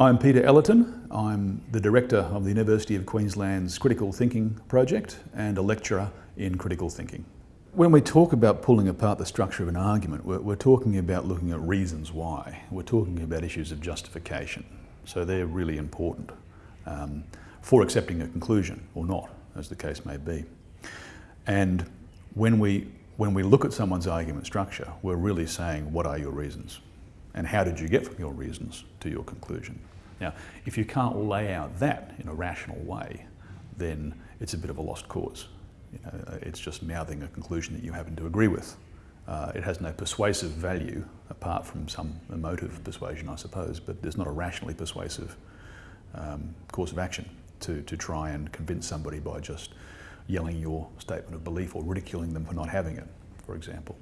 I'm Peter Ellerton. I'm the Director of the University of Queensland's Critical Thinking Project and a lecturer in critical thinking. When we talk about pulling apart the structure of an argument, we're, we're, talking about looking at reasons why. We're talking about issues of justification. So they're really important um, for accepting a conclusion or not, as the case may be. And when we, when we look at someone's argument structure, we're really saying, what are your reasons? And how did you get from your reasons to your conclusion? Now, if you can't lay out that in a rational way, then it's a bit of a lost cause. You know, it's just mouthing a conclusion that you happen to agree with. Uh, it has no persuasive value apart from some emotive persuasion, I suppose, but there's not a rationally persuasive um, course of action to, to try and convince somebody by just yelling your statement of belief or ridiculing them for not having it, for example.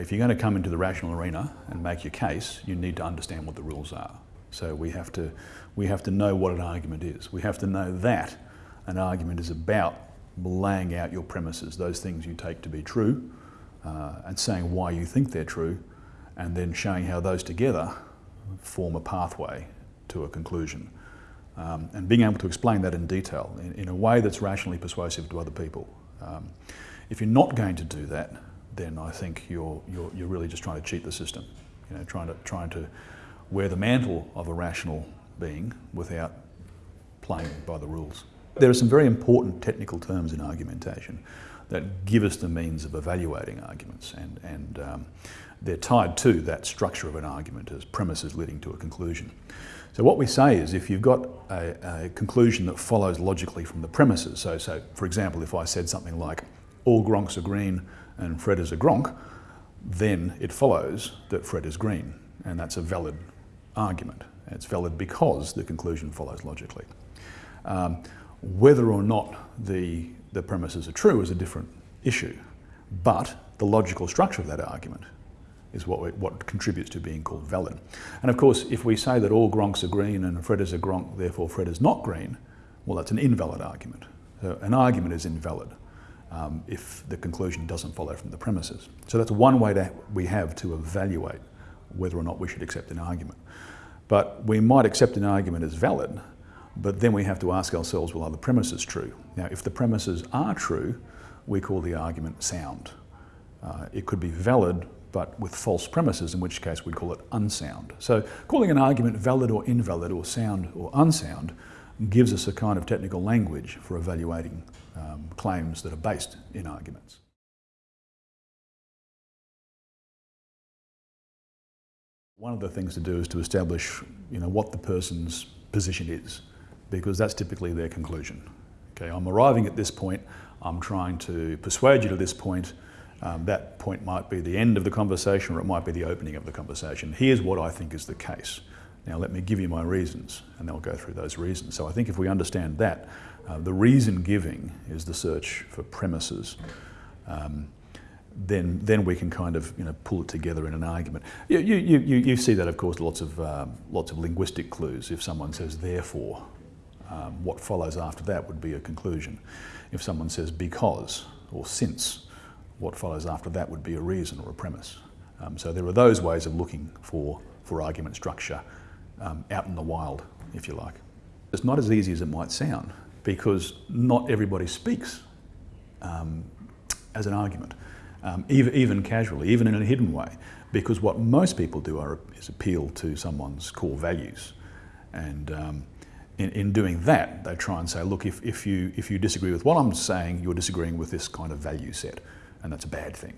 If you're going to come into the rational arena and make your case, you need to understand what the rules are. So we have to, we have to know what an argument is. We have to know that an argument is about laying out your premises, those things you take to be true, uh, and saying why you think they're true, and then showing how those together form a pathway to a conclusion. Um, and being able to explain that in detail in, in, a way that's rationally persuasive to other people. Um, if you're not going to do that, then I think you're, you're, you're really just trying to cheat the system, you know, trying to, trying to wear the mantle of a rational being without playing by the rules. There are some very important technical terms in argumentation that give us the means of evaluating arguments and, and um, they're tied to that structure of an argument as premises leading to a conclusion. So what we say is if you've got a, a, conclusion that follows logically from the premises, so, so for example if I said something like all gronks are green and Fred is a gronk, then it follows that Fred is green and that's a valid argument. It's valid because the conclusion follows logically. Um, whether or not the, the premises are true is a different issue, but the logical structure of that argument is what, we, what contributes to being called valid. And of course, if we say that all gronks are green and Fred is a gronk, therefore Fred is not green, well, that's an invalid argument. So an argument is invalid um, if the conclusion doesn't follow from the premises. So that's one way that we have to evaluate whether or not we should accept an argument. But we might accept an argument as valid but then we have to ask ourselves, well, are the premises true? Now, if the premises are true, we call the argument sound. Uh, it could be valid, but with false premises, in which case we call it unsound. So calling an argument valid or invalid or sound or unsound gives us a kind of technical language for evaluating um, claims that are based in arguments. One of the things to do is to establish you know, what the person's position is because that's typically their conclusion. Okay, I'm arriving at this point, I'm trying to persuade you to this point, um, that point might be the end of the conversation or it might be the opening of the conversation. Here's what I think is the case. Now let me give you my reasons and they'll go through those reasons. So I think if we understand that, uh, the reason giving is the search for premises. Um, then, then we can kind of you know, pull it together in an argument. You, you, you, you see that, of course, lots of, um, lots of linguistic clues. If someone says therefore, um, what follows after that would be a conclusion. If someone says because or since, what follows after that would be a reason or a premise. Um, so there are those ways of looking for, for argument structure um, out in the wild, if you like. It's not as easy as it might sound because not everybody speaks um, as an argument, um, even, even casually, even in a hidden way, because what most people do are, is appeal to someone's core values. And um, in, in doing that, they try and say, look, if, if, you, if you disagree with what I'm saying, you're disagreeing with this kind of value set, and that's a bad thing.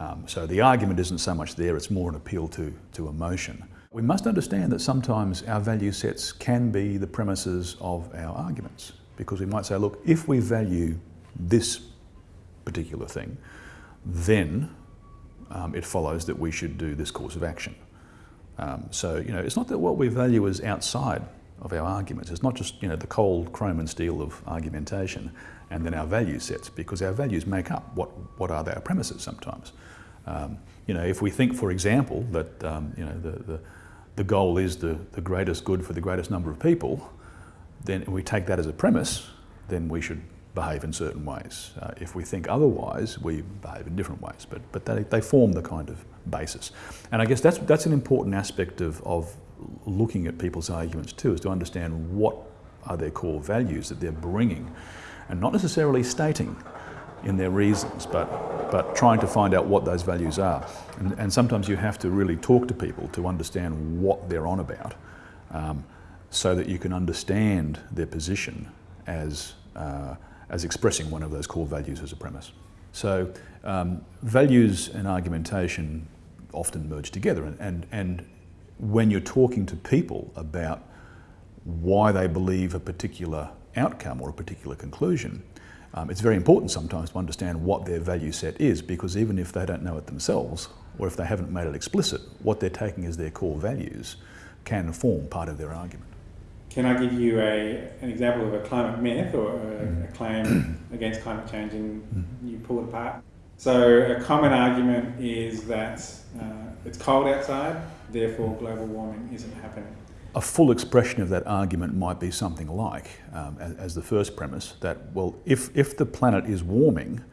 Um, so the argument isn't so much there, it's more an appeal to, to emotion. We must understand that sometimes our value sets can be the premises of our arguments, because we might say, look, if we value this particular thing, then um, it follows that we should do this course of action. Um, so, you know, it's not that what we value is outside of our arguments. It's not just you know the cold chrome and steel of argumentation and then our value sets because our values make up what, what are our premises sometimes. Um, you know, if we think, for example, that um, you know, the, the, the goal is the, the greatest good for the greatest number of people, then we take that as a premise, then we should behave in certain ways. Uh, if we think otherwise, we behave in different ways, but, but they, they form the kind of basis. And I guess that's, that's an important aspect of, of looking at people's arguments too is to understand what are their core values that they're bringing and not necessarily stating in their reasons, but, but trying to find out what those values are. And, and sometimes you have to really talk to people to understand what they're on about um, so that you can understand their position as, uh, as expressing one of those core values as a premise. So um, values and argumentation often merge together and, and, and when you're talking to people about why they believe a particular outcome or a particular conclusion, um, it's very important sometimes to understand what their value set is because even if they don't know it themselves or if they haven't made it explicit, what they're taking as their core values can form part of their argument. Can I give you a, an example of a climate myth or a, Mm-hmm. a claim against climate change and you pull it apart? So a common argument is that uh, it's cold outside, therefore global warming isn't happening. A full expression of that argument might be something like, um, as, as, the first premise, that, well, if, if the planet is warming,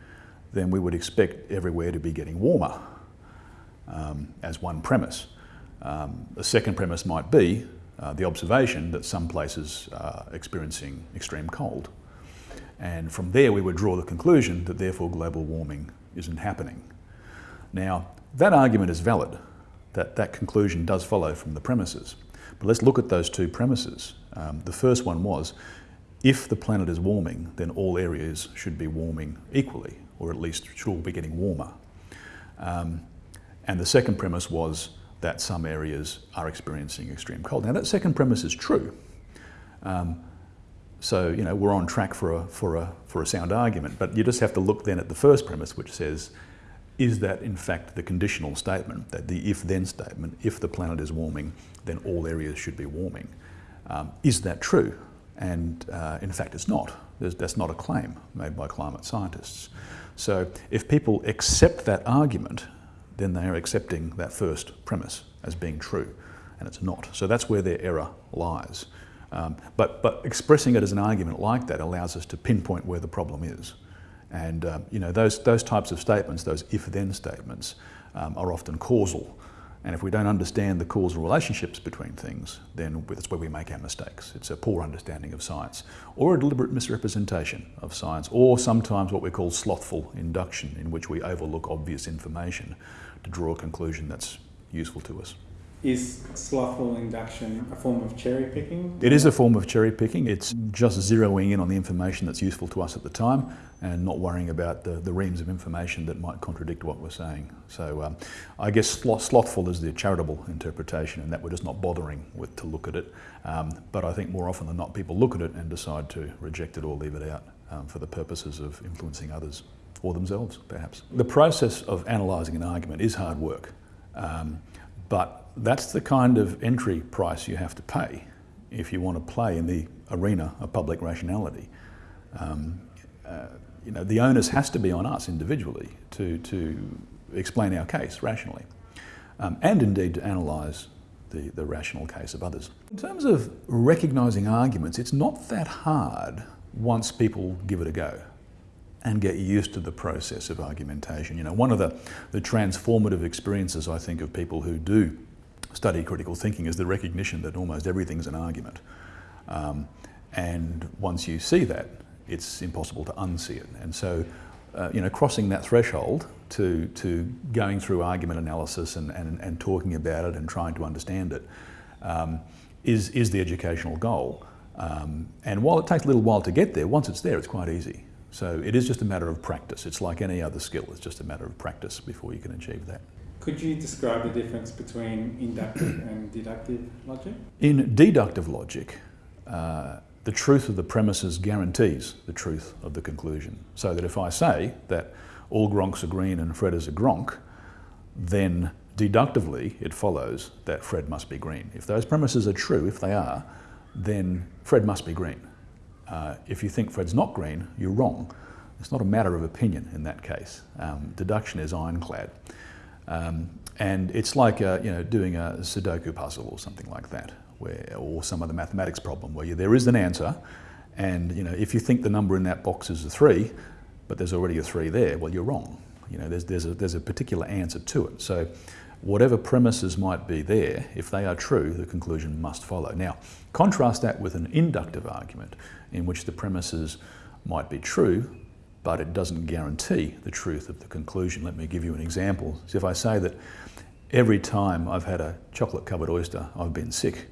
then we would expect everywhere to be getting warmer, um, as one premise. Um, the second premise might be uh, the observation that some places are experiencing extreme cold. And from there we would draw the conclusion that therefore global warming isn't happening. Now, that argument is valid, that that conclusion does follow from the premises. But let's look at those two premises. Um, the first one was, if the planet is warming, then all areas should be warming equally, or at least should all be getting warmer. Um, and the second premise was that some areas are experiencing extreme cold. Now that second premise is true. Um, so, you know, we're on track for a, for, a, for a sound argument, but you just have to look then at the first premise, which says, is that in fact the conditional statement, that the if-then statement, if the planet is warming, then all areas should be warming. Um, is that true? And uh, in fact it's not. There's, that's not a claim made by climate scientists. So if people accept that argument, then they are accepting that first premise as being true, and it's not. So that's where their error lies. Um, but, but expressing it as an argument like that allows us to pinpoint where the problem is. And um, you know, those, those types of statements, those if-then statements, um, are often causal. And if we don't understand the causal relationships between things, then that's where we make our mistakes. It's a poor understanding of science, or a deliberate misrepresentation of science, or sometimes what we call slothful induction, in which we overlook obvious information to draw a conclusion that's useful to us. Is slothful induction a form of cherry picking? It is a form of cherry picking. It's just zeroing in on the information that's useful to us at the time and not worrying about the, the reams of information that might contradict what we're saying. So um, I guess slothful is the charitable interpretation and that we're just not bothering with to look at it. Um, but I think more often than not people look at it and decide to reject it or leave it out um, for the purposes of influencing others or themselves perhaps. The process of analysing an argument is hard work. Um, but that's the kind of entry price you have to pay if you want to play in the arena of public rationality. Um, uh, you know, the onus has to be on us individually to, to explain our case rationally um, and indeed to analyse the, the rational case of others. In terms of recognising arguments, it's not that hard once people give it a go and get used to the process of argumentation. You know, one of the, the transformative experiences I think of people who do study critical thinking is the recognition that almost everything's an argument. Um, and once you see that, it's impossible to unsee it. And so, uh, you know, crossing that threshold to, to going through argument analysis and, and, and talking about it and trying to understand it um, is is the educational goal. Um, and while it takes a little while to get there, once it's there, it's quite easy. So it is just a matter of practice. It's like any other skill. It's just a matter of practice before you can achieve that. Could you describe the difference between inductive and deductive logic? In deductive logic, uh, the truth of the premises guarantees the truth of the conclusion. So that if I say that all Gronks are green and Fred is a Gronk, then deductively it follows that Fred must be green. If those premises are true, if they are, then Fred must be green. Uh, if you think Fred's not green, you're wrong. It's not a matter of opinion in that case. Um, deduction is ironclad. Um, and it's like you know, doing a Sudoku puzzle or something like that, where, or some other mathematics problem where you, there is an answer, and you know, if you think the number in that box is a three, but there's already a three there, well, you're wrong. You know, there's, there's, a, there's a particular answer to it. So whatever premises might be there, if they are true, the conclusion must follow. Now, contrast that with an inductive argument in which the premises might be true, but it doesn't guarantee the truth of the conclusion. Let me give you an example. So if I say that every time I've had a chocolate covered oyster, I've been sick,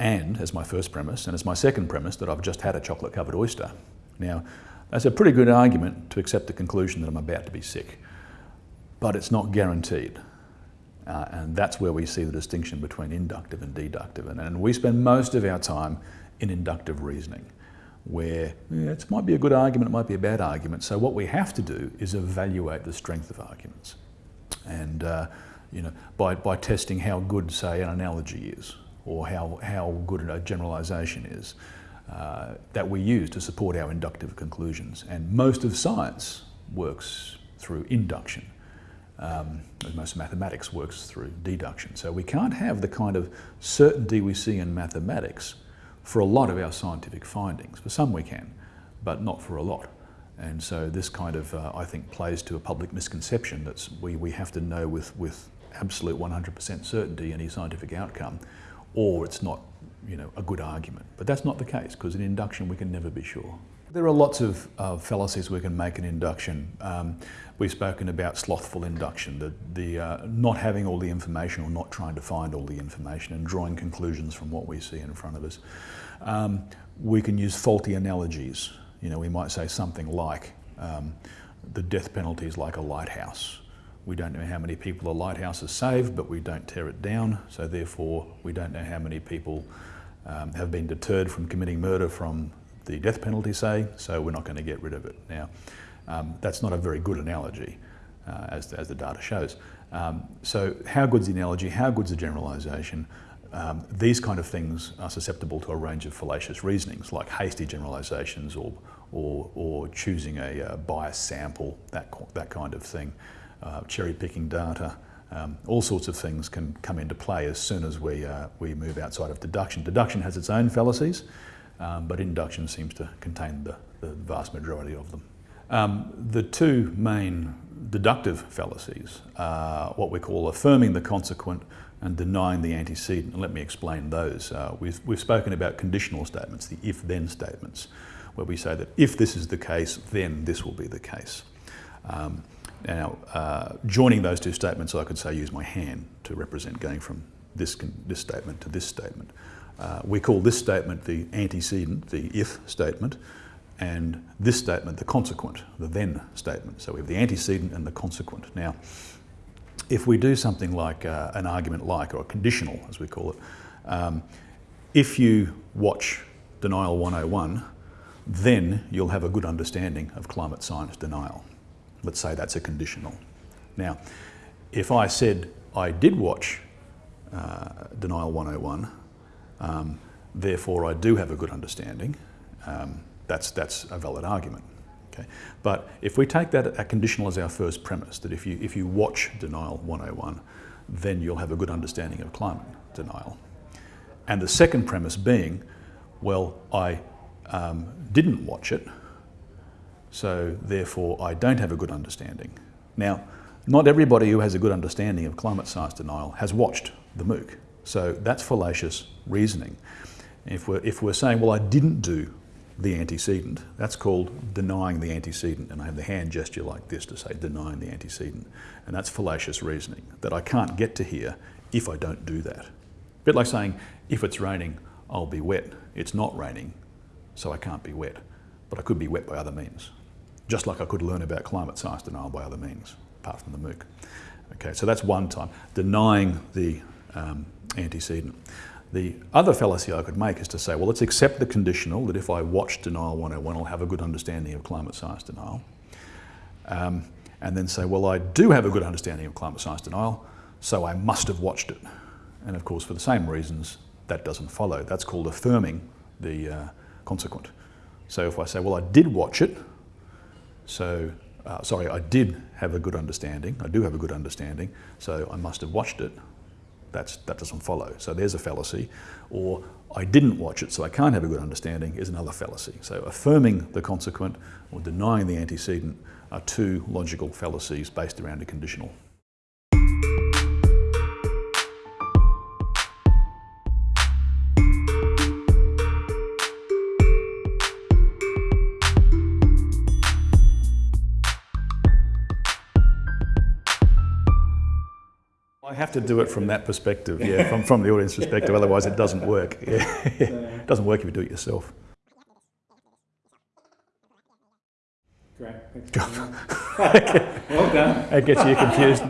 and as my first premise, and as my second premise, that I've just had a chocolate covered oyster. Now, that's a pretty good argument to accept the conclusion that I'm about to be sick, but it's not guaranteed. Uh, and that's where we see the distinction between inductive and deductive. And, and we spend most of our time in inductive reasoning, where yeah, it might be a good argument, it might be a bad argument. So what we have to do is evaluate the strength of arguments. And uh, you know, by, by testing how good, say, an analogy is, or how, how good a generalisation is, uh, that we use to support our inductive conclusions. And most of science works through induction. Um, most mathematics works through deduction. So we can't have the kind of certainty we see in mathematics for a lot of our scientific findings. For some we can, but not for a lot. And so this kind of, uh, I think, plays to a public misconception that we, we have to know with, with absolute 100% certainty any scientific outcome, or it's not you know, a good argument. But that's not the case, because in induction we can never be sure. There are lots of uh, fallacies we can make in induction. Um, we've spoken about slothful induction, the, the uh, not having all the information or not trying to find all the information and drawing conclusions from what we see in front of us. Um, we can use faulty analogies. You know, we might say something like, um, the death penalty is like a lighthouse. We don't know how many people a lighthouse has saved, but we don't tear it down, so therefore we don't know how many people um, have been deterred from committing murder from the death penalty, say, so we're not going to get rid of it. Now, um, that's not a very good analogy, uh, as, as the data shows. Um, so how good's the analogy? How good's the generalisation? Um, these kind of things are susceptible to a range of fallacious reasonings, like hasty generalisations or, or, or choosing a uh, biased sample, that, that kind of thing, uh, cherry picking data. Um, all sorts of things can come into play as soon as we, uh, we move outside of deduction. Deduction has its own fallacies, um, but induction seems to contain the, the vast majority of them. Um, the two main deductive fallacies are what we call affirming the consequent and denying the antecedent. Let me explain those. Uh, we've, we've spoken about conditional statements, the if-then statements, where we say that if this is the case, then this will be the case. Um, now, uh, joining those two statements, I could say use my hand to represent going from this, this statement to this statement. Uh, we call this statement the antecedent, the if statement, and this statement the consequent, the then statement. So we have the antecedent and the consequent. Now, if we do something like uh, an argument like, or a conditional as we call it, um, if you watch Denial 101, then you'll have a good understanding of climate science denial. Let's say that's a conditional. Now, if I said I did watch uh, Denial 101, um, therefore I do have a good understanding, um, that's, that's a valid argument. Okay? But if we take that a conditional as our first premise, that if you, if you watch Denial 101, then you'll have a good understanding of climate denial. And the second premise being, well, I um, didn't watch it, so therefore I don't have a good understanding. Now, not everybody who has a good understanding of climate science denial has watched the MOOC. So that's fallacious reasoning. If we're, if we're saying, well, I didn't do the antecedent, that's called denying the antecedent. And I have the hand gesture like this to say denying the antecedent. And that's fallacious reasoning, that I can't get to here if I don't do that. A bit like saying, if it's raining, I'll be wet. It's not raining, so I can't be wet. But I could be wet by other means just like I could learn about climate science denial by other means, apart from the MOOC. Okay, so that's one time, denying the um, antecedent. The other fallacy I could make is to say, well, let's accept the conditional that if I watch Denial 101, I'll have a good understanding of climate science denial. Um, and then say, well, I do have a good understanding of climate science denial, so I must have watched it. And of course, for the same reasons, that doesn't follow. That's called affirming the uh, consequent. So if I say, well, I did watch it, so, uh, sorry, I did have a good understanding. I do have a good understanding, so I must have watched it. That's, that doesn't follow. So there's a fallacy. Or I didn't watch it, so I can't have a good understanding is another fallacy. So affirming the consequent or denying the antecedent are two logical fallacies based around a conditional. Have to do it from that perspective, yeah, from, from the audience perspective, otherwise it doesn't work. Yeah. It doesn't work if you do it yourself. great. Thanks for well done. That gets you confused.